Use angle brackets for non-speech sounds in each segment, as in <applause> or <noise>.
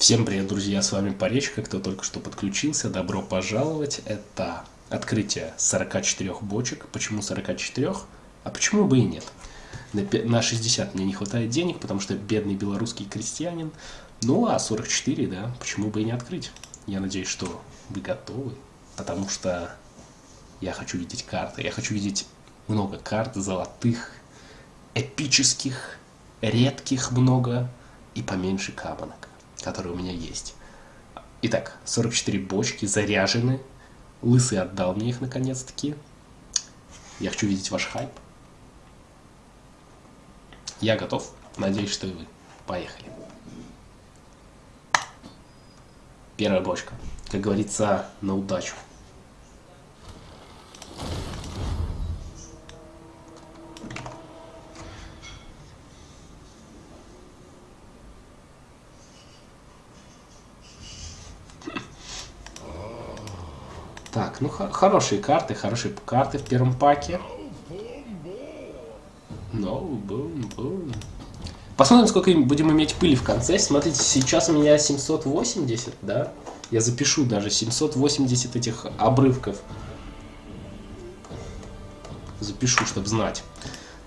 Всем привет, друзья, с вами Поречка, кто только что подключился, добро пожаловать. Это открытие 44 бочек. Почему 44? А почему бы и нет? На 60 мне не хватает денег, потому что бедный белорусский крестьянин. Ну а 44, да, почему бы и не открыть? Я надеюсь, что вы готовы, потому что я хочу видеть карты. Я хочу видеть много карт золотых, эпических, редких много и поменьше кабанок которые у меня есть. Итак, 44 бочки заряжены. Лысый отдал мне их наконец-таки. Я хочу видеть ваш хайп. Я готов. Надеюсь, что и вы. Поехали. Первая бочка. Как говорится, на удачу. Так, ну хорошие карты, хорошие карты в первом паке. No, boom, boom. Посмотрим, сколько будем иметь пыли в конце. Смотрите, сейчас у меня 780, да? Я запишу даже 780 этих обрывков. Запишу, чтобы знать.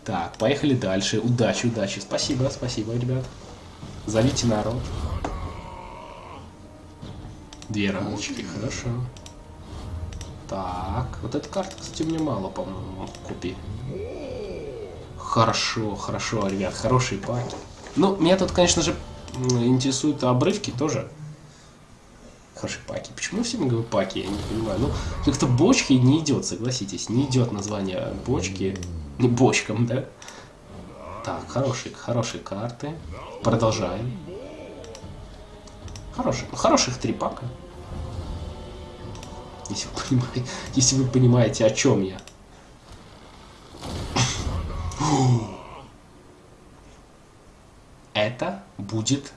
Так, поехали дальше. Удачи, удачи. Спасибо, спасибо, ребят. Зовите народ. Две рамочки, хорошо. Так, вот эта карта, кстати, мне мало, по-моему, купи. Хорошо, хорошо, ребят, хорошие паки. Ну, меня тут, конечно же, интересуют обрывки тоже. Хорошие паки. Почему все мы говорим паки, я не понимаю. Ну, как-то бочки не идет, согласитесь. Не идет название бочки не бочкам, да? Так, хорошие, хорошие карты. Продолжаем. Хорошие, хороших три пака. Если вы понимаете, если вы понимаете, о чем я. Это будет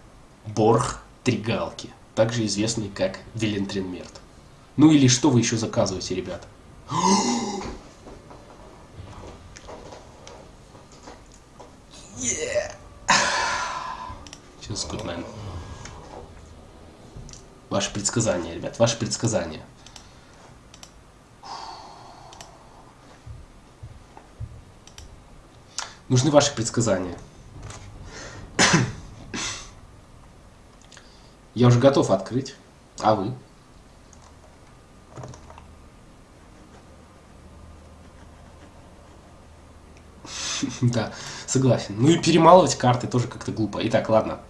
Борг Тригалки, также известный как Вилентринмерт. Ну или что вы еще заказываете, ребята? Yeah. Сейчас, Goodman. Ваше предсказание, ребят, ваше предсказание. Нужны ваши предсказания. Я уже готов открыть. А вы? <laughs> Да, согласен. Ну и перемалывать карты тоже как-то глупо. Итак, ладно.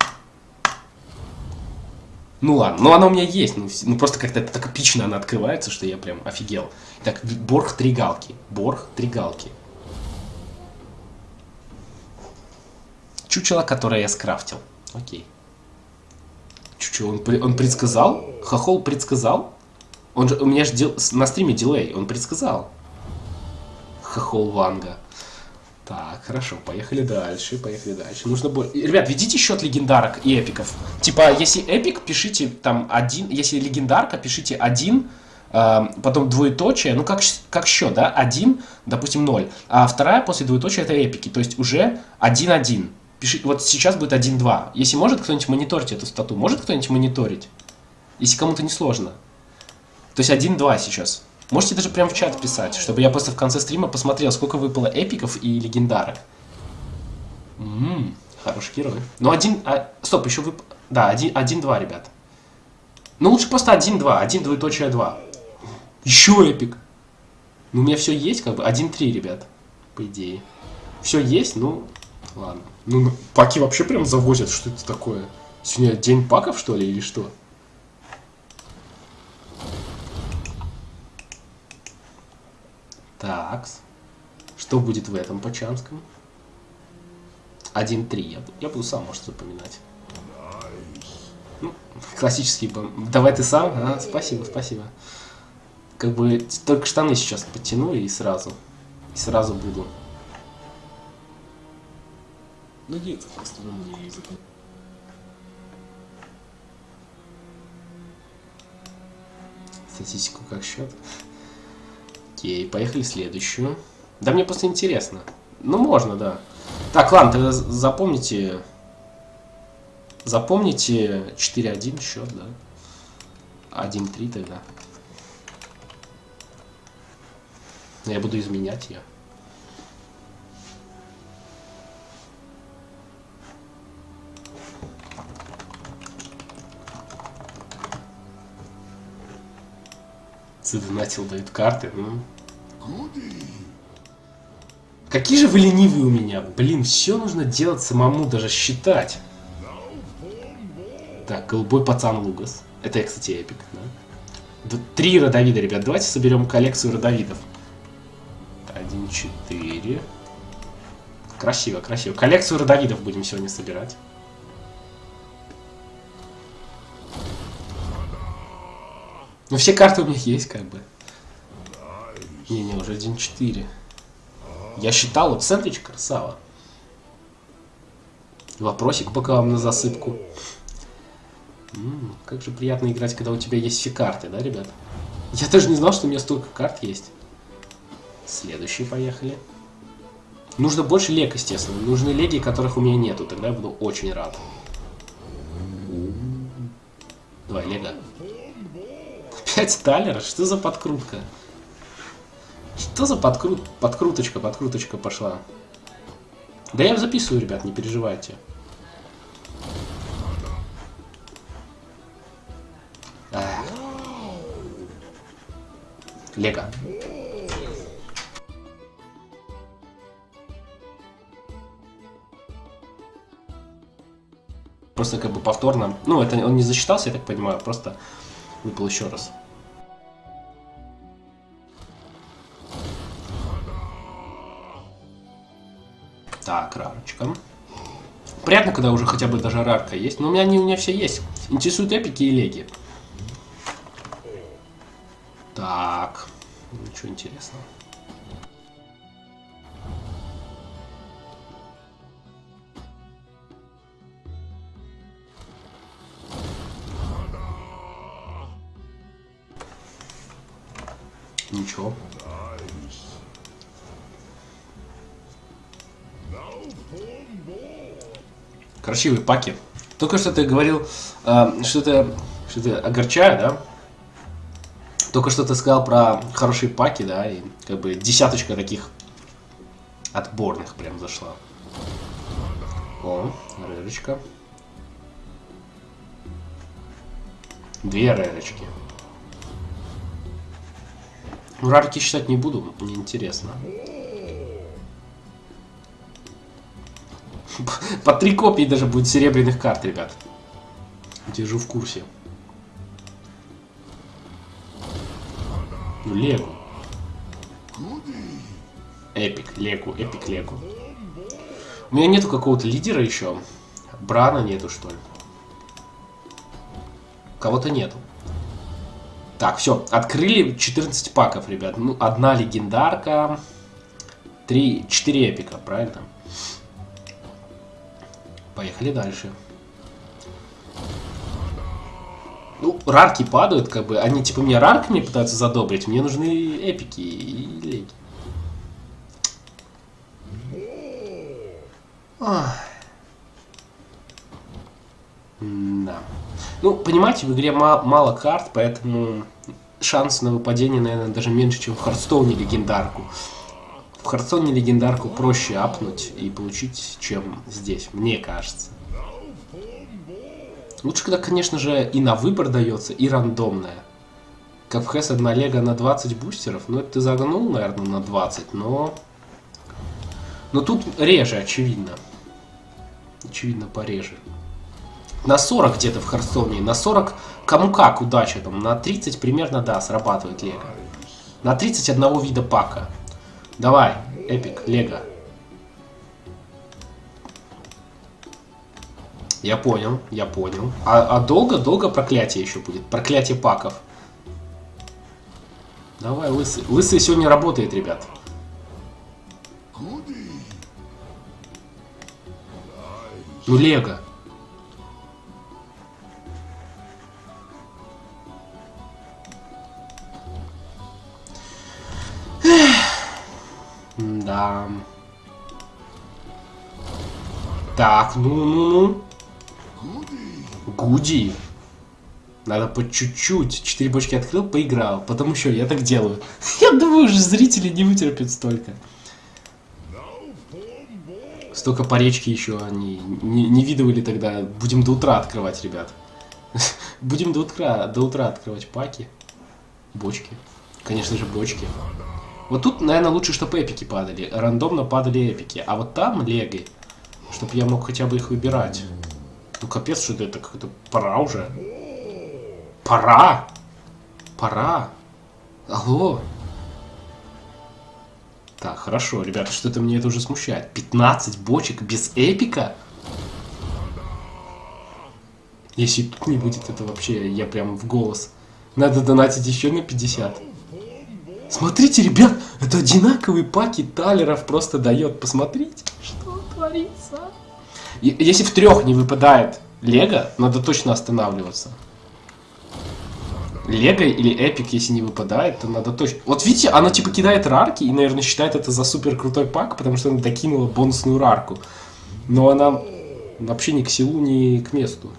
Ну ладно, ну она у меня есть. Ну, ну просто как-то так эпично она открывается, что я прям офигел. Итак, Борг три галки. Борг три галки. Чучело, которое я скрафтил. Окей. Чучело, он, он предсказал? Хохол предсказал? Он же, у меня же дел, на стриме дилей, он предсказал. Хохол Ванга. Так, хорошо, поехали дальше, поехали дальше. Нужно больше... Ребят, ведите счет легендарок и эпиков. Типа, если эпик, пишите там один, если легендарка, пишите один, э, потом двоеточие, ну как, как счет, да, один, допустим, ноль. А вторая после двоеточия это эпики, то есть уже один-один. Пиши, вот сейчас будет 1-2. Если может кто-нибудь мониторить эту стату, может кто-нибудь мониторить? Если кому-то не сложно. То есть 1-2 сейчас. Можете даже прямо в чат писать, чтобы я просто в конце стрима посмотрел, сколько выпало эпиков и легендарок. Ммм, хороший герой. Ну, один... А, стоп, еще вып... Да, 1-2, ребят. Ну, лучше просто 1-2, 1 двоеточие 2. Еще эпик. Ну, у меня все есть, как бы, 1-3, ребят, по идее. Все есть, ну, ладно. Ну, паки вообще прям завозят. Что это такое? Сегодня день паков, что ли, или что? Так. Что будет в этом пачанском? 1-3. Я, я буду сам, может, запоминать. Ну, классический. Давай ты сам. А, спасибо, спасибо. Как бы только штаны сейчас подтяну и сразу. И сразу буду. Нет, просто не язык. Статистику как счет. Окей, поехали следующую. Да мне просто интересно. Ну можно, да. Так, ладно, тогда запомните. Запомните 4-1 счет, да? 1-3 тогда. Я буду изменять ее. Задонатил, дают карты. Ну. Какие же вы ленивые у меня. Блин, все нужно делать самому, даже считать. Так, голубой пацан Лугас. Это, кстати, эпик, да? Три родовида, ребят. Давайте соберем коллекцию родовидов. Один, четыре. Красиво, красиво. Коллекцию родовидов будем сегодня собирать. Ну, все карты у меня есть, как бы. Не-не, уже 1-4. Я считал, вот сэндвич красава. Вопросик пока вам на засыпку. М -м, как же приятно играть, когда у тебя есть все карты, да, ребят? Я даже не знал, что у меня столько карт есть. Следующие поехали. Нужно больше лег, естественно. Нужны леги, которых у меня нету. Тогда я буду очень рад. Давай, лего. 5 талеров? Что за подкрутка? Что за подкрут... подкруточка, подкруточка пошла? Да я записываю, ребят, не переживайте. Эх. Лего. Просто как бы повторно. Ну, это он не засчитался, я так понимаю, просто выпал еще раз. Так, рарочка. Приятно, когда уже хотя бы даже рарка есть. Но у меня они у меня все есть. Интересуют эпики и леги. Так. Ничего интересного. Красивые паки. Только что ты говорил, э, что ты, что ты огорчаю, да? Только что ты сказал про хорошие паки, да, и как бы десяточка таких отборных прям зашла. О, рырочка. Две рырочки. Ну, рарки считать не буду, мне интересно. <laughs> По три копии даже будет серебряных карт, ребят. Держу в курсе. Ну, Лего. Эпик, Лего, эпик, Лего. У меня нету какого-то лидера еще. Брана нету, что ли? Кого-то нету. Так, все, открыли 14 паков, ребят. Ну, одна легендарка, 3, 4 эпика, правильно? Поехали дальше. Ну, рарки падают, как бы. Они типа меня рарками пытаются задобрить. Мне нужны эпики и леги. Да. Ну, понимаете, в игре ма мало карт, поэтому шанс на выпадение, наверное, даже меньше, чем в Хардстоуне легендарку. В Хардстоуне легендарку проще апнуть и получить, чем здесь, мне кажется. Лучше, когда, конечно же, и на выбор дается, и рандомная. Хэс одна лего на 20 бустеров. Ну, это ты загнул, наверное, на 20, но... Но тут реже, очевидно. Очевидно, пореже. На 40 где-то в Харстоне, на 40 кому как удача, там, на 30 примерно, да, срабатывает лего. На 30 одного вида пака. Давай, эпик, лего. Я понял, я понял. А долго-долго а проклятие еще будет? Проклятие паков. Давай, лысый. Лысый сегодня работает, ребят. Ну, Лего. Да. Так, ну-ну-ну. Гуди. Надо по чуть-чуть. Четыре бочки открыл, поиграл. Потом еще, я так делаю. <laughs> Я думаю, уже зрители не вытерпят столько. Столько по речке еще они не, не видывали тогда. Будем до утра открывать, ребят. <laughs> Будем до утра, до утра открывать паки. Бочки. Конечно же, бочки. Вот тут, наверное, лучше, чтобы эпики падали. Рандомно падали эпики. А вот там лего, чтобы я мог хотя бы их выбирать. Ну, капец, что это как-то пора уже. Пора! Пора! Алло! Так, хорошо, ребята, что-то мне это уже смущает. 15 бочек без эпика? Если тут не будет, это вообще я прям в голос. Надо донатить еще на 50. Смотрите, ребят, это одинаковые паки талеров просто дает. Посмотрите, что творится. И, если в трех не выпадает Лего, надо точно останавливаться. Лего или Эпик, если не выпадает, то надо точно... Вот видите, она типа кидает рарки и, наверное, считает это за супер крутой пак, потому что она докинула бонусную рарку. Но она вообще ни к селу, ни к месту.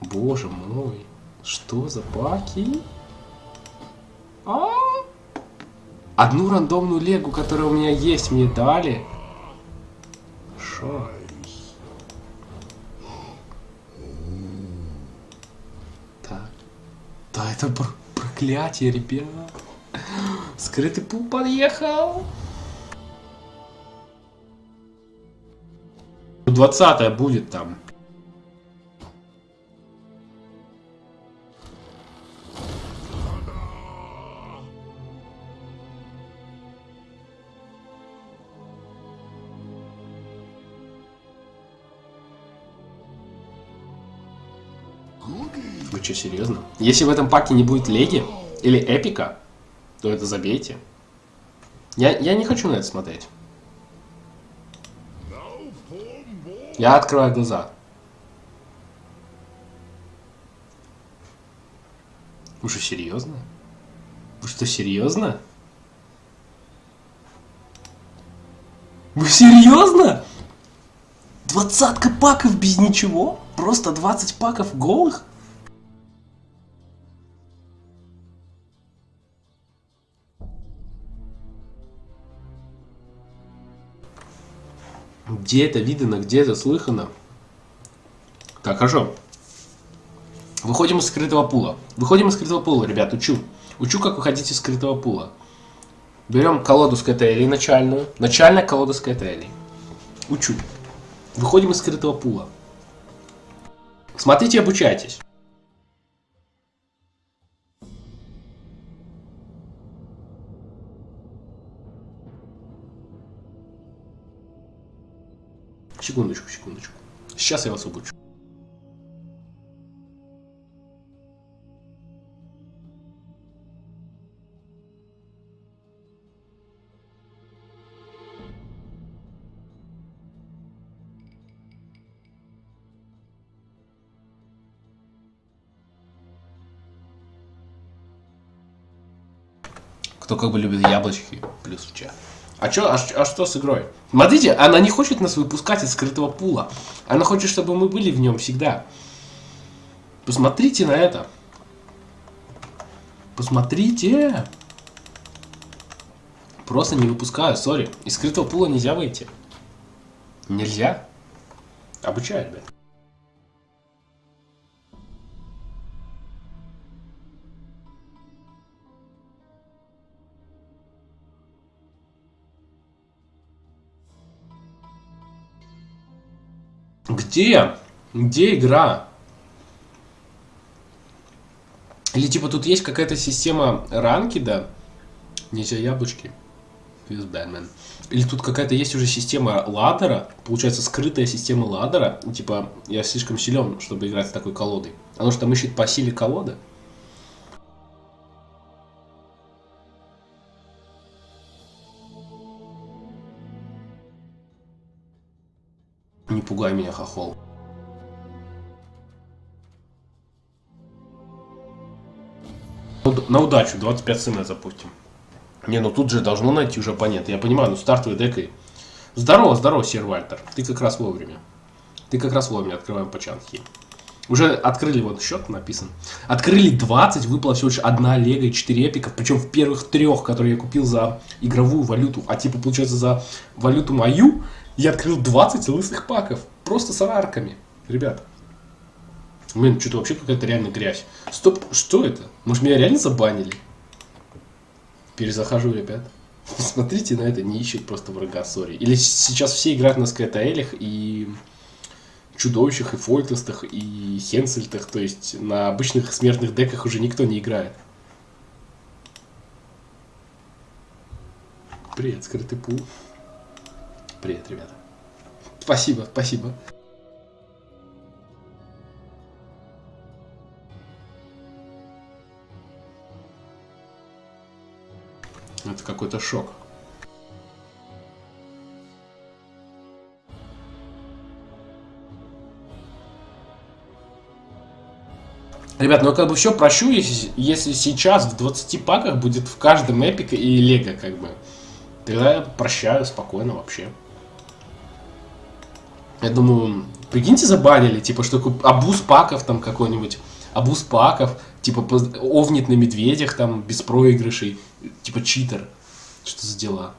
Боже мой, что за паки? А, -а, а Одну рандомную легу, которая у меня есть, мне дали. Шо? Так. Да, это пр проклятие, ребят. Скрытый пул подъехал. 20 будет там. Вы что, серьезно? Если в этом паке не будет леги или эпика, то это забейте. Я, я не хочу на это смотреть. Я открываю глаза. Вы что, серьезно? Вы что, серьезно? Вы серьезно? Двадцатка паков без ничего? Просто 20 паков голых? Где это видано, где это слыхано? Так, хорошо. Выходим из скрытого пула. Выходим из скрытого пула, ребят, учу. Учу, как выходить из скрытого пула. Берем колоду с КТЛ начальную. Начальная колода с КТЛ. Учу. Выходим из скрытого пула. Смотрите и обучайтесь. Секундочку, секундочку. Сейчас я вас обучу. Кто как бы любит яблочки, плюс в чат. А, чё, а, а что с игрой? Смотрите, она не хочет нас выпускать из скрытого пула. Она хочет, чтобы мы были в нем всегда. Посмотрите на это. Посмотрите. Просто не выпускаю, сори. Из скрытого пула нельзя выйти. Нельзя. Обучают, блядь. Где? Где игра? Или типа тут есть какая-то система ранки, да? Нельзя яблочки. Бэтмен. Или тут какая-то есть уже система ладера. Получается, скрытая система ладера. Типа, я слишком силен, чтобы играть с такой колодой. Оно что там ищет по силе колоды. Пугай меня, хохол. На удачу, 25 сына запустим. Не, ну тут же должно найти уже оппонента. Я понимаю, ну стартовый декой. Здорово, здорово, сер Вальтер. Ты как раз вовремя. Ты как раз вовремя открываем по. Уже открыли, вот счет написан. Открыли 20, выпала всего лишь одна лего и 4 эпиков. Причем в первых трех, которые я купил за игровую валюту, а типа получается за валюту мою, я открыл 20 лысых паков. Просто с арками. Ребят. Блин, что-то вообще какая-то реально грязь. Стоп, что это? Может меня реально забанили? Перезахожу, ребят. <laughs> Смотрите на это, не ищет просто врага, сори. Или сейчас все играют на скритаэлях и чудовищах, и фольтестах, и хенсельтах. То есть на обычных смертных деках уже никто не играет. Привет, скрытый пул. Привет, ребята. Спасибо, спасибо. Это какой-то шок. Ребят, ну как бы все прощу, если, если сейчас в 20 паках будет в каждом эпик и лего, как бы. Тогда я прощаю спокойно вообще. Я думаю, прикиньте, забанили, типа, что абуз паков там какой-нибудь, абуз паков, типа, овнит на медведях там, без проигрышей, типа, читер. Что за дела?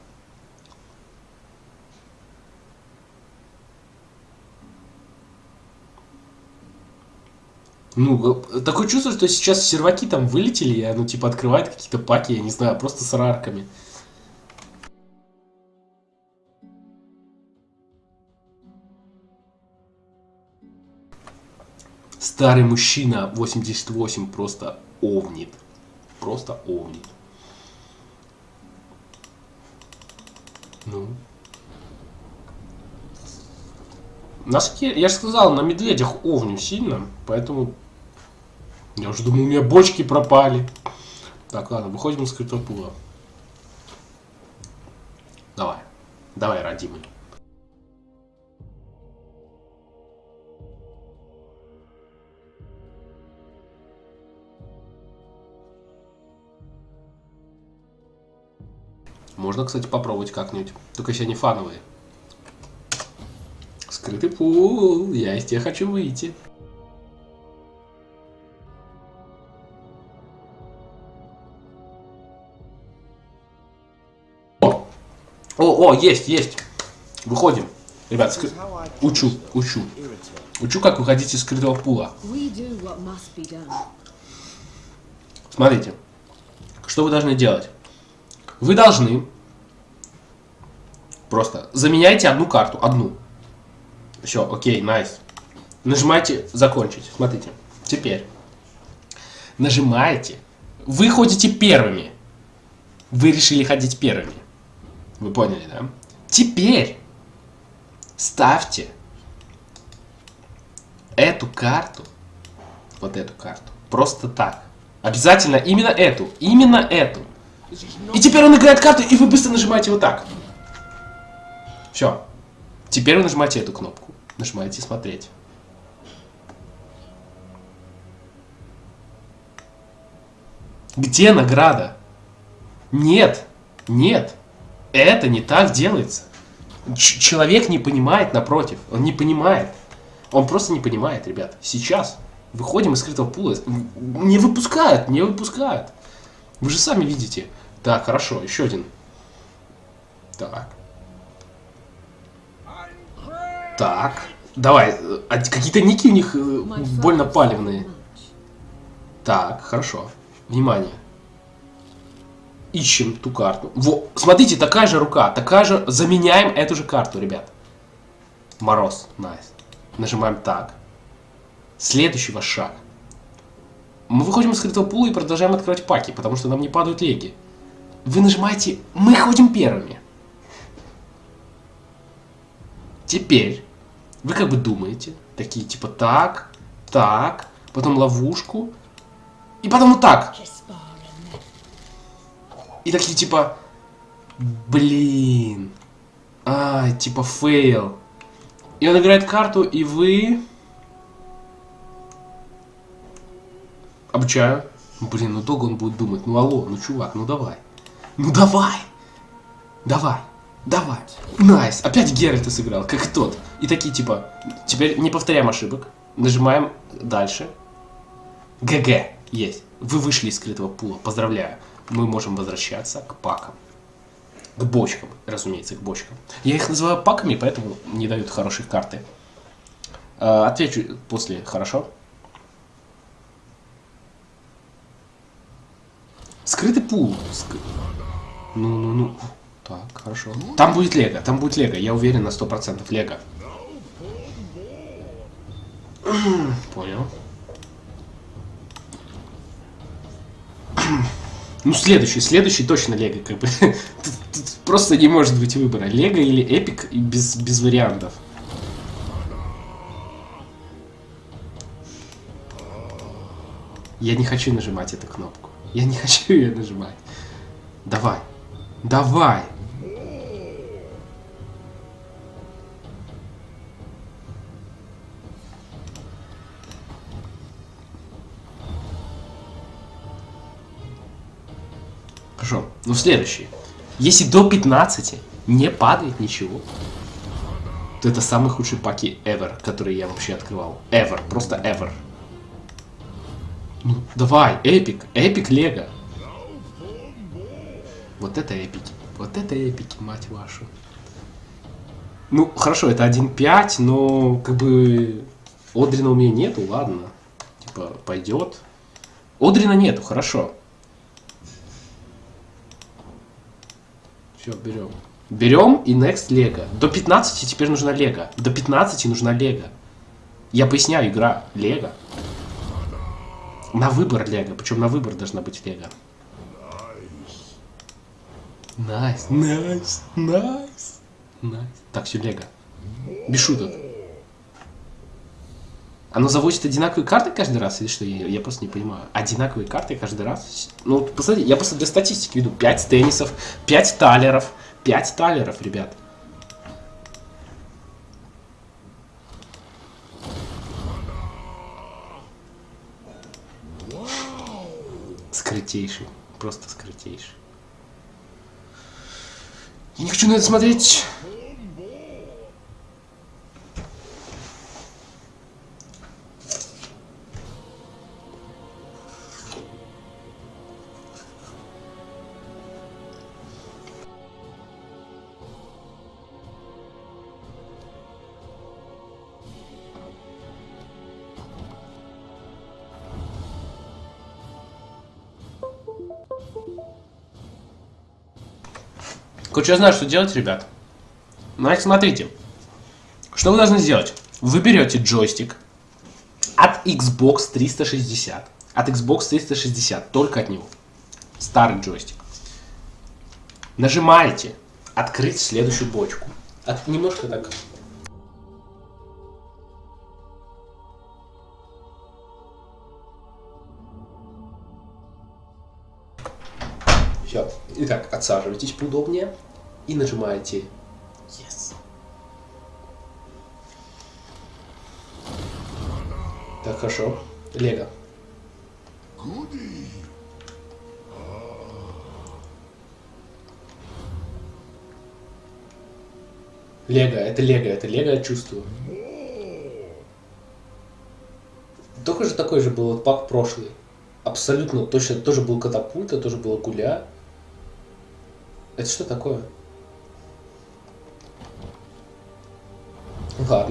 Ну, такое чувство, что сейчас серваки там вылетели, и оно типа открывает какие-то паки, я не знаю, просто с рарками. Старый мужчина 88 просто овнит. Просто овнит. Ну. На. Я же сказал, на медведях овню сильно, поэтому я уже думаю, у меня бочки пропали. Так, ладно, выходим из критопула. Давай. Давай, родимый. Можно, кстати, попробовать как-нибудь. Только если они фановые. Скрытый пул. Я из тех хочу выйти. О, о, есть, есть. Выходим. Ребят, ск... учу, учу. Учу, как выходить из скрытого пула. Смотрите. Что вы должны делать? Вы должны просто заменяйте одну карту, одну. Все, окей, найс. Нажимайте закончить. Смотрите. Теперь нажимаете. Вы ходите первыми. Вы решили ходить первыми. Вы поняли, да? Теперь ставьте эту карту, вот эту карту, просто так. Обязательно именно эту, именно эту. И теперь он играет карту, и вы быстро нажимаете вот так. Все. Теперь вы нажимаете эту кнопку. Нажимаете смотреть. Где награда? Нет. Нет. Это не так делается. Ч человек не понимает, напротив. Он не понимает. Он просто не понимает, ребят. Сейчас выходим из скрытого пула. Не выпускают, не выпускают. Вы же сами видите. Так, хорошо, еще один. Так. Так. Давай. А какие-то ники у них э, больно палевные. Так, хорошо. Внимание ищем ту карту. Во, смотрите, такая же рука, такая же, заменяем эту же карту, ребят. Мороз, найс. Нажимаем так. Следующий ваш шаг. Мы выходим из скрытого пула и продолжаем открывать паки, потому что нам не падают леги. Вы нажимаете «Мы ходим первыми». Теперь вы как бы думаете, такие типа так, так, потом ловушку, и потом вот так. И такие типа, блин, а, типа fail. И он играет карту, и вы... Обучаю. Блин, ну долго он будет думать. Ну алло, ну чувак, ну давай. Ну давай. Давай. Давай. Nice. Опять Геральта сыграл, как тот. И такие типа, теперь не повторяем ошибок. Нажимаем дальше. ГГ. Есть. Вы вышли из скрытого пула. Поздравляю. Мы можем возвращаться к пакам. К бочкам, разумеется, к бочкам. Я их называю паками, поэтому не дают хорошие карты. Э, отвечу после, хорошо? Скрытый пул. Ну-ну-ну. Так, хорошо. Там будет лего, там будет лего, я уверен на 100% лего. <clears throat> Понял. <clears throat> Ну, следующий, следующий точно Лего, как бы. <laughs> тут, тут просто не может быть выбора. Лего или Эпик без, без вариантов. Я не хочу нажимать эту кнопку. Я не <laughs> хочу ее нажимать. Давай. Давай. Хорошо. Ну, следующий. Если до 15 не падает ничего, то это самый худший паки ever, которые я вообще открывал. Ever. Просто ever. Ну, давай, эпик. Эпик Лего. Вот это эпики. Вот это эпики, мать вашу. Ну, хорошо, это 1.5, но как бы Одрина у меня нету, ладно. Типа, пойдет. Одрина нету, хорошо. Все, берем. Берем и next Лего. До 15 теперь нужна Лего. До 15 нужна Лего. Я поясняю, игра Лего. На выбор Лего. Причем на выбор должна быть Лего. Nice, nice, nice, nice. Так, все, Лего. Без шуток. Оно заводит одинаковые карты каждый раз или что? Я, я просто не понимаю. Одинаковые карты каждый раз? Ну, посмотрите, я просто для статистики веду. 5 теннисов, 5 талеров. 5 талеров, ребят. Скрытейший. Просто скрытейший. Я не хочу на это смотреть. Я знаю, что делать, ребят. Значит, смотрите. Что вы должны сделать? Вы берете джойстик от Xbox 360. От Xbox 360, только от него. Старый джойстик. Нажимаете открыть следующую бочку. От, немножко так Все. Итак, отсаживайтесь поудобнее и нажимаете Yes. Так, хорошо. Лего. Лего, это Лего, это Лего я чувствую. Только же такой же был вот пак прошлый. Абсолютно точно, тоже был катапульта, тоже была гуля. Это что такое?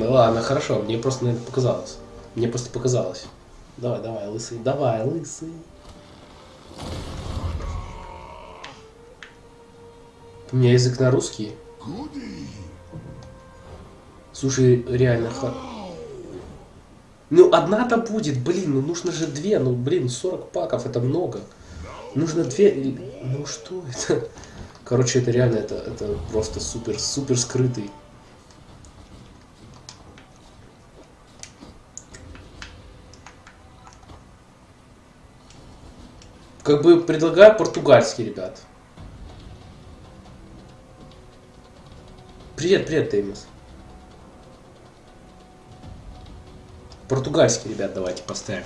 Ладно, хорошо. Мне просто наверное, показалось. Мне просто показалось. Давай, давай, лысый. Давай, лысый. У меня язык на русский. Слушай, реально ха... Ну, одна-то будет, блин, ну нужно же две, ну, блин, 40 паков, это много. Нужно две, ну что это? Короче, это реально, это, это просто супер, супер скрытый. Как бы предлагаю португальский, ребят. Привет, привет, Теймос. Португальский, ребят, давайте поставим.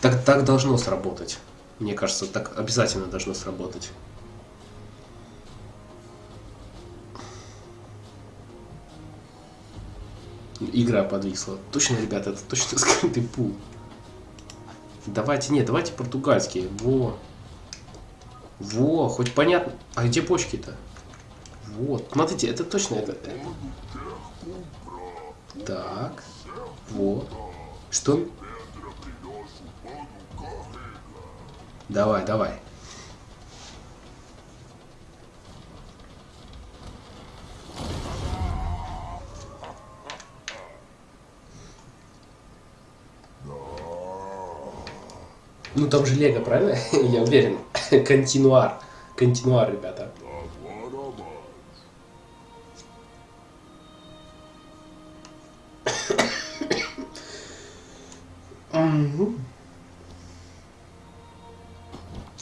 Так, так должно сработать. Мне кажется, так обязательно должно сработать. Игра подвисла. Точно, ребята, это точно <laughs> скрытый пул. Давайте, нет, давайте португальские. Во. Во, хоть понятно. А где почки-то? Вот. Смотрите, это точно это. Так. Вот. Что? Давай, давай. Ну там же Лего, правильно? <laughs> Я уверен. Континуар. Континуар, ребята.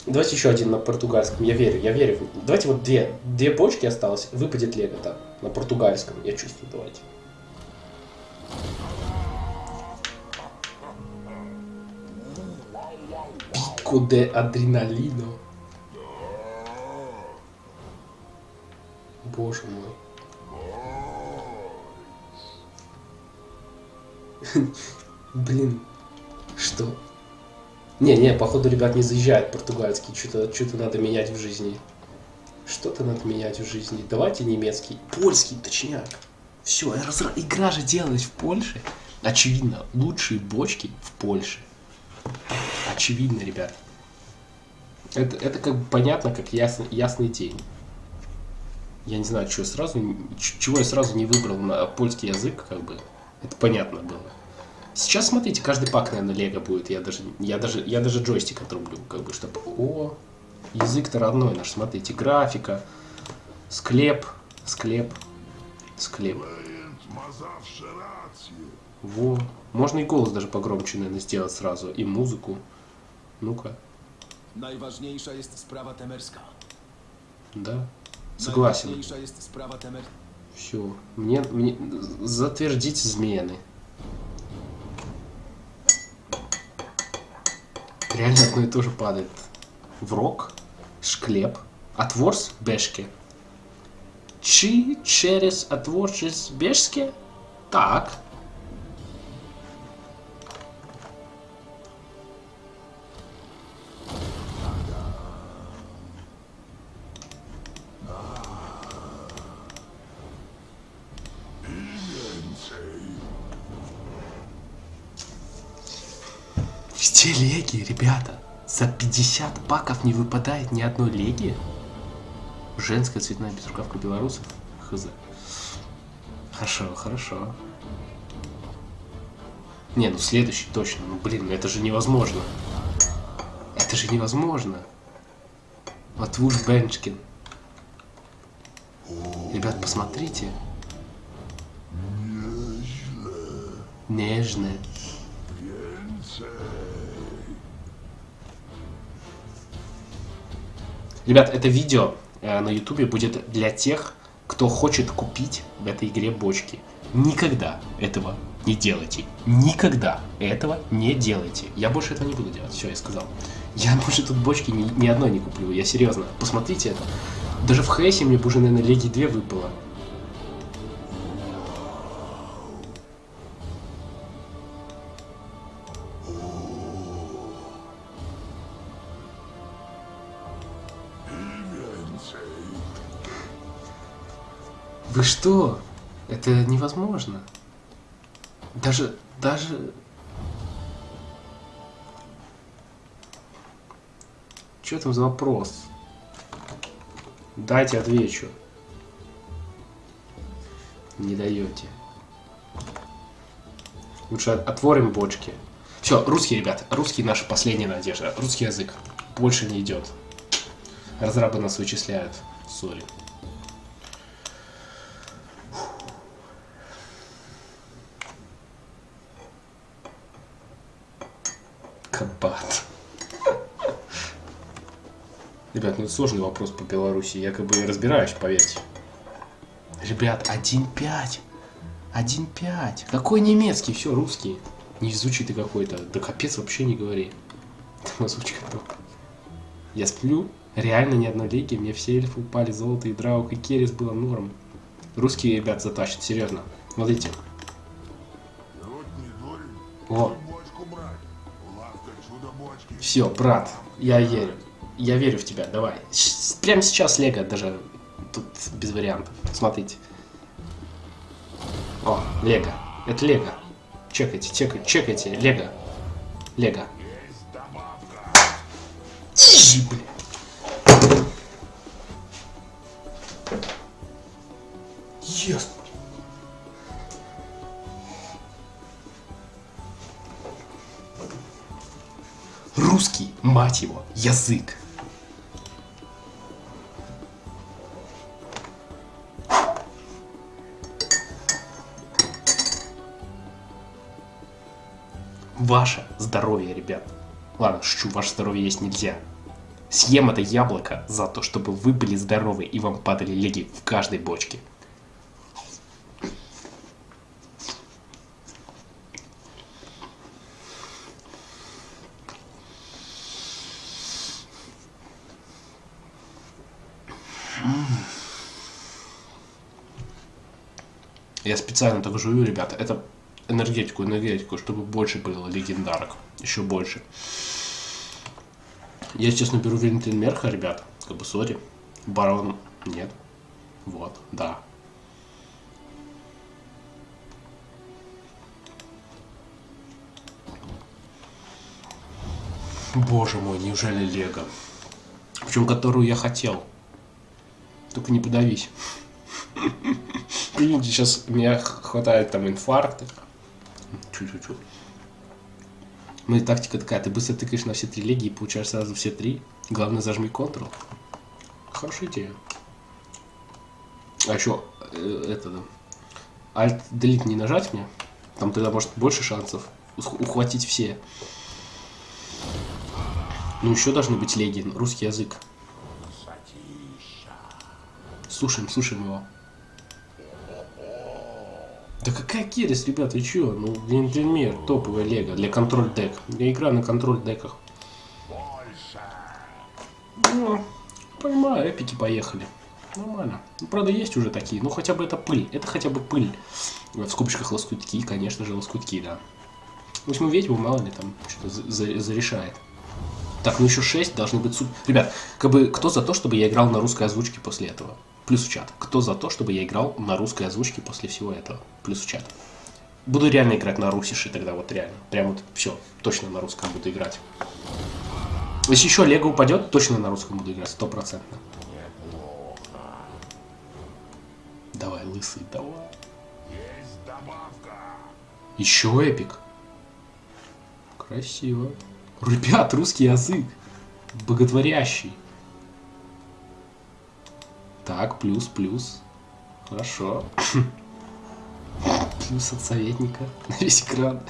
Давайте еще один на португальском. Я верю, я верю. Давайте вот две. Две почки осталось. Выпадет Лего там. На португальском. Я чувствую, давайте. Пико де адреналино. Боже мой. Блин, что? Не, не, походу, ребят, не заезжает португальский. Что-то что надо менять в жизни. Что-то надо менять в жизни. Давайте немецкий. Польский, точняк. Все, разра... игра же делалась в Польше. Очевидно, лучшие бочки в Польше. Очевидно, ребят. Это, это как бы понятно, как ясный, ясный день. Я не знаю, чего, сразу, чего я сразу не выбрал на польский язык, как бы. Это понятно было. Сейчас, смотрите, каждый пак, наверное, лего будет. Я даже, я даже, я даже джойстик отрублю, как бы, чтобы... О, язык-то родной наш, смотрите. Графика, склеп, склеп, склеп. Во. Можно и голос даже погромче, наверное, сделать сразу. И музыку. Ну-ка. Najważniejsza jest sprawa temerska. Да. Согласен. Najważniejsza jest sprawa temerska. Все. Мне, мне... Затвердить змены. Реально одно и то же падает. Врок, шклеп, отворс, бешки. Чи через отворчись бешки? Так. Все леги, ребята. За 50 паков не выпадает ни одной леги. Женская цветная безрукавка белорусов. Хз. Хорошо, хорошо. Не, ну следующий точно. Ну блин, ну это же невозможно. Это же невозможно. Вот Вуш Бенчкин. Ребят, посмотрите. Нежно. Ребят, это видео э, на ютубе будет для тех, кто хочет купить в этой игре бочки. Никогда этого не делайте. Никогда этого не делайте. Я больше этого не буду делать. Все, я сказал. Я больше тут бочки ни, ни одной не куплю. Я серьезно. Посмотрите это. Даже в Хейсе мне бы уже, наверное, Леги 2 выпало. Вы что? Это невозможно. Даже, даже... Что там за вопрос? Дайте отвечу. Не даете. Лучше отворим бочки. Все, русский, ребят. Русский наша последняя надежда. Русский язык. Больше не идет. Разрабы нас вычисляют. Сори. Ребят, ну это сложный вопрос по Беларуси. Я как бы разбираюсь, поверьте. Ребят, 1.5. 1.5. Какой немецкий? Все, русский. Невезучий ты какой-то. Да капец, вообще не говори. Там <laughs> озвучка топ. Я сплю. Реально ни одной лиги. Мне все эльфы упали. Золото и драук и керес было норм. Русские ребят затащат, серьезно. Смотрите. О, все, брат, я верю. Я верю в тебя, давай. Щ- Прямо сейчас Лего, даже тут без вариантов. Смотрите. О, Лего. Это Лего. Чекайте, чекайте, чекайте. Лего. Лего. Изи, блин. Ест. Русский, мать его, язык. Ваше здоровье, ребят. Ладно, шучу, ваше здоровье есть нельзя. Съем это яблоко за то, чтобы вы были здоровы и вам падали леги в каждой бочке. Я специально так жую, ребята. Это энергетику, энергетику, чтобы больше было легендарок. Еще больше. Я, честно, беру Валентин Мерха, ребят. Как бы, сори. Барон нет. Вот, да. Боже мой, неужели Лего? Причем которую я хотел. Только не подавись. <laughs> Прикиньте, сейчас меня хватает там инфаркта. Чуть-чуть. Ну тактика такая, ты быстро тыкаешь на все три леги и получаешь сразу все три. Главное зажми Ctrl. Хорошая идея. А еще э, это да. Alt Delete не нажать мне. Там тогда может больше шансов ух- ухватить все. Ну еще должны быть леги, русский язык. Слушаем, слушаем его. Да какая Керес, ребят, вы чё? Ну, Винтермир, топовая лего для контроль дек. Я играю на контроль деках. Ну, понимаю, эпики поехали. Нормально. Ну, правда, есть уже такие. Ну, хотя бы это пыль. Это хотя бы пыль. В скобочках лоскутки, конечно же, лоскутки, да. Возьму ведьму, мало ли там что-то за- за- зарешает. Так, ну еще 6 должны быть. Ребят, как бы кто за то, чтобы я играл на русской озвучке после этого? Плюс в чат. Кто за то, чтобы я играл на русской озвучке после всего этого? Плюс в чат. Буду реально играть на русиши тогда, вот реально. Прям вот все, точно на русском буду играть. Если еще Лего упадет, точно на русском буду играть, стопроцентно. Давай, лысый, давай. Еще эпик. Красиво. Ребят, русский язык. Боготворящий. Так, плюс, плюс. Хорошо. <laughs> Плюс от советника <laughs> на весь экран.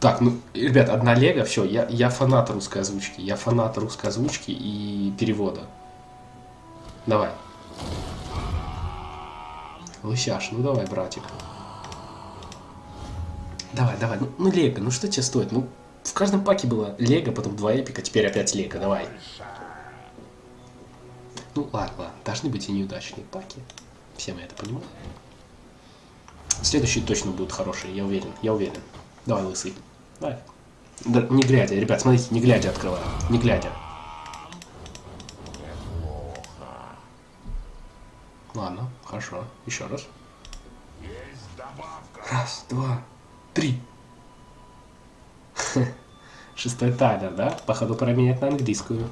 Так, ну, ребят, одна лего, все, я, я фанат русской озвучки. Я фанат русской озвучки и перевода. Давай. Лысяш, ну давай, братик. Давай, давай, ну, ну Лего, ну что тебе стоит? Ну, в каждом паке было Лего, потом два эпика, теперь опять Лего, давай. Ну ладно, должны быть и неудачные паки. Все мы это понимаем. Следующие точно будут хорошие, я уверен, я уверен. Давай, лысый. Давай. Да, не глядя, ребят, смотрите, не глядя открываю. Не глядя. Ладно, хорошо. Еще раз. Раз, два, три. <laughs> Шестой тайлер, да? Походу пора менять на английскую.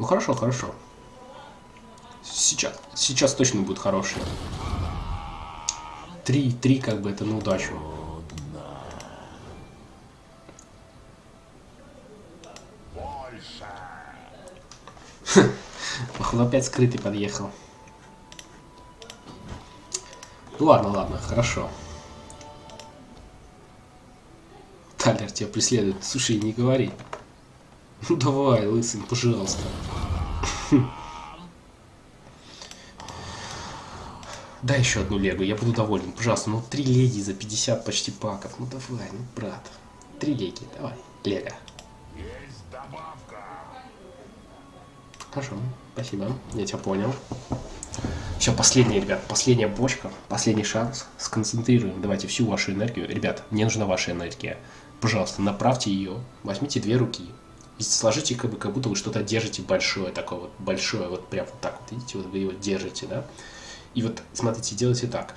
Ну хорошо, хорошо. Сейчас, сейчас точно будут хорошие. Три, три как бы это на удачу. Походу опять скрытый подъехал. Ну ладно, ладно, хорошо. Талер тебя преследует. Слушай, не говори. Ну давай, лысый, пожалуйста. Дай еще одну легу, я буду доволен. Пожалуйста, ну три леги за 50 почти паков. Ну давай, ну брат. Три леги, давай. Лего. Хорошо, спасибо. Я тебя понял. Все, последняя, ребят, последняя бочка, последний шанс. Сконцентрируем. Давайте всю вашу энергию. Ребят, мне нужна ваша энергия. Пожалуйста, направьте ее. Возьмите две руки. Сложите, как, бы, как будто вы что-то держите большое, такое вот большое, вот прям вот так вот, видите, вот вы его держите, да? И вот, смотрите, делайте так.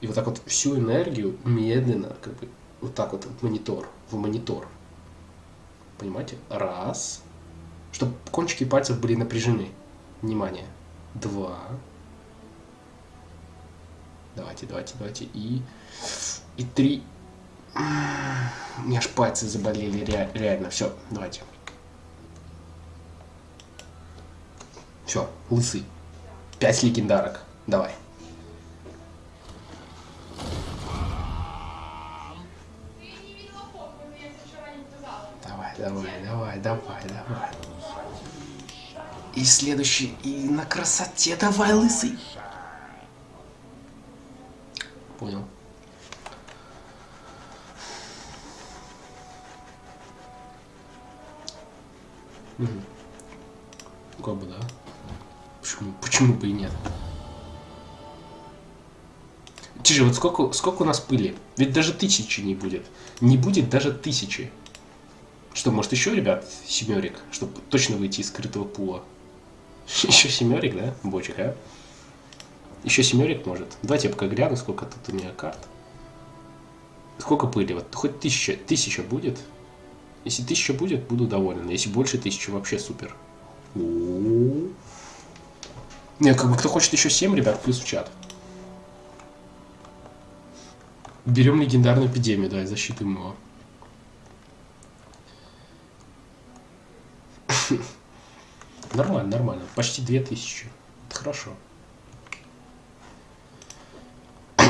И вот так вот всю энергию медленно, как бы, вот так вот в монитор, в монитор. Понимаете? Раз. Чтобы кончики пальцев были напряжены. Внимание. Два. Давайте, давайте, давайте. И, и три. У меня аж пальцы заболели, ре, реально. Все, давайте. Все, лысый. Пять легендарок. Давай. Давай, давай, давай, давай, давай. И следующий, и на красоте давай, лысый. Понял. Угу. Как бы, да. Почему, бы и нет? Тише, вот сколько, сколько у нас пыли? Ведь даже тысячи не будет. Не будет даже тысячи. Что, может еще, ребят, семерик, чтобы точно выйти из скрытого пула? <laughs> Еще семерик, да, бочек, а? Еще семерик может. Давайте я пока гляну, сколько тут у меня карт. Сколько пыли? Вот хоть тысяча, тысяча будет? Если тысяча будет, буду доволен. Если больше тысячи, вообще супер. О -о -о. Не, как бы кто хочет еще 7, ребят, плюс в чат. Берем легендарную эпидемию, да, и засчитываем его. <laughs> Нормально, нормально. Почти 2000. Это хорошо. <coughs>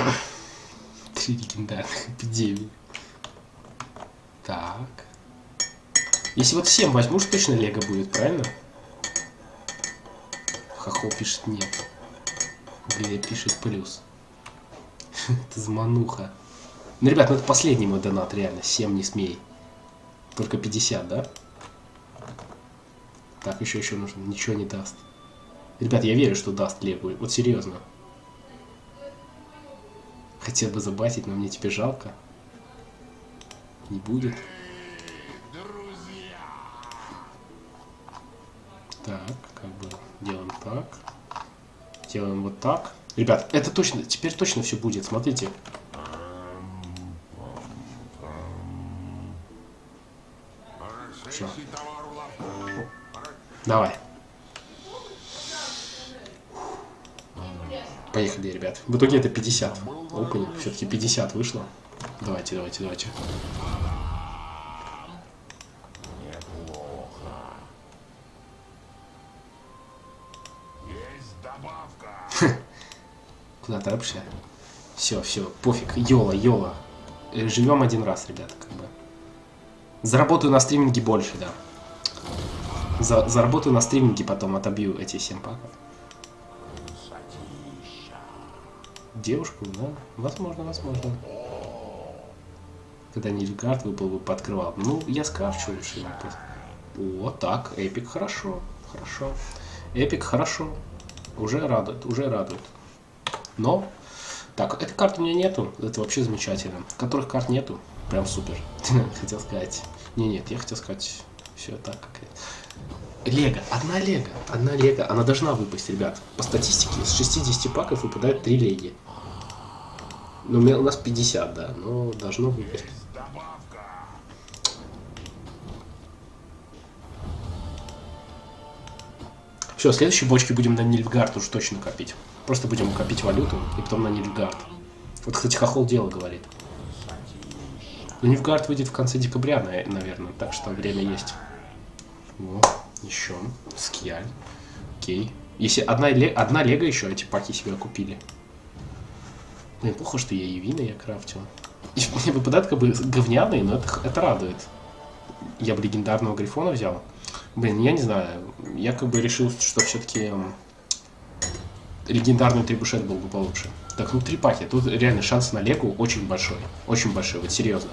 Три легендарных эпидемии. Так. Если вот всем возьму, уж точно лего будет, правильно? Хохол пишет нет. Глеб пишет плюс. <laughs> Это замануха. Ну, ребят, ну это последний мой донат, реально. 7 не смей. Только 50, да? Так, еще, еще нужно. Ничего не даст. Ребят, я верю, что даст Легу. Вот серьезно. Хотел бы забатить, но мне тебе жалко. Не будет. Делаем вот так. Ребят, это точно, теперь точно все будет, смотрите. Все. Давай. Поехали, ребят. В итоге это 50. Опенинг. Все-таки 50 вышло. Давайте, давайте, давайте. <laughs> Куда торопишься? Все, все, пофиг. Йола, йола. Э, Живем один раз, ребята, как бы. Заработаю на стриминге больше, да. За, заработаю на стриминге, потом отобью эти 7 паков. Девушку, да? Возможно, возможно. Когда Нильгард выпал бы, пооткрывал. Ну, я скрафчу лучше. Вот так, эпик хорошо, хорошо. Эпик хорошо. Уже радует, уже радует. Но, так, этой карты у меня нету, это вообще замечательно. Которых карт нету, прям супер. <laughs> Хотел сказать. Не, нет, я хотел сказать все так, как. Лего, одна лего, одна лего, она должна выпасть, ребят. По статистике, с 60 паков выпадает 3 леги. Ну, у нас 50, да, но должно выпасть. Все, следующие бочки будем на Нильфгард уж точно копить. Просто будем копить валюту и потом на Нильфгард. Вот, кстати, Хохол дело говорит. Но Нильфгард выйдет в конце декабря, на- наверное, так что время есть. О, еще. Скиаль. Окей. Если одна, одна лего еще эти паки себе купили. Блин, плохо, что я и я крафтил. И мне выпадают как бы говняные, но это, это радует. Я бы легендарного Грифона взял. Блин, я не знаю. Я как бы решил, что все-таки легендарный трибушет был бы получше. Так, ну три паки. Тут реально шанс на легу очень большой. Очень большой, вот серьезно.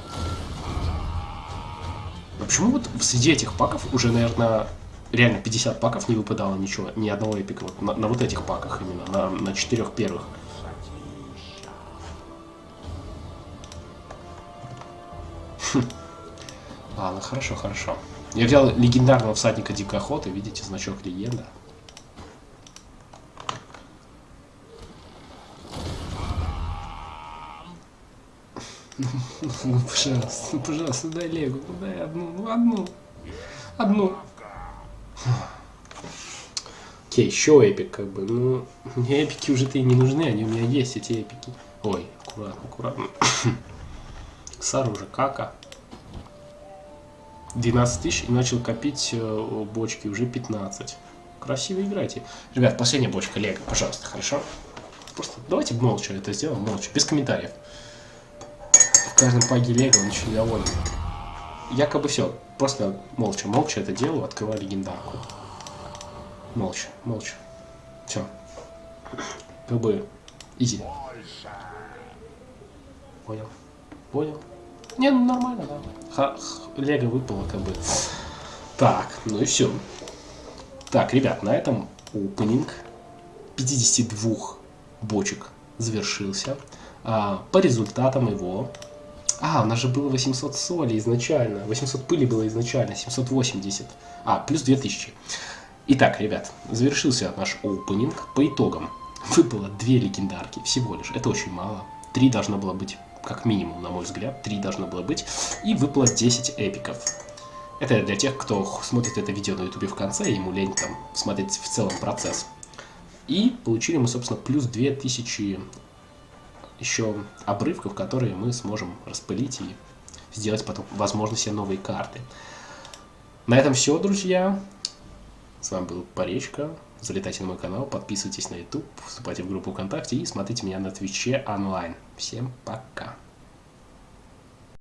А почему вот среди этих паков уже, наверное, реально 50 паков не выпадало ничего, ни одного эпика. Вот на, на вот этих паках именно, на, на четырех первых. Хм. Ладно, хорошо, хорошо. Я взял легендарного всадника Дикой Охоты, видите, значок легенда. Ну, пожалуйста, ну, пожалуйста, дай Легу, ну, дай одну, ну, одну, одну. Окей, еще эпик, как бы, ну, мне эпики уже-то и не нужны, они у меня есть, эти эпики. Ой, аккуратно, аккуратно. <coughs> Сар уже кака. 12 тысяч и начал копить э, бочки, уже 15. Красиво играйте. Ребят, последняя бочка Лего, пожалуйста, хорошо? Просто давайте молча это сделаем, молча, без комментариев. В каждом паге Лего он очень доволен. Якобы все, просто молча, молча это делаю, открываю легендарку. Молча, молча. Все. Как бы, изи. Понял. Понял. Не, ну нормально, да. Ха, Лего выпало как бы. Так, ну и все. Так, ребят, на этом опенинг 52 бочек завершился. А, по результатам его... А, у нас же было 800 соли изначально. 800 пыли было изначально, 780. А, плюс 2000. Итак, ребят, завершился наш опенинг. По итогам выпало две легендарки всего лишь. Это очень мало. Три должно было быть, как минимум, на мой взгляд. Три должно было быть. И выпало 10 эпиков. Это для тех, кто смотрит это видео на ютубе в конце, ему лень там смотреть в целом процесс. И получили мы, собственно, плюс 2000 еще обрывков, которые мы сможем распылить и сделать потом, возможно, себе новые карты. На этом все, друзья. С вами был Поречка. Залетайте на мой канал, подписывайтесь на YouTube, вступайте в группу ВКонтакте и смотрите меня на Твиче онлайн. Всем пока.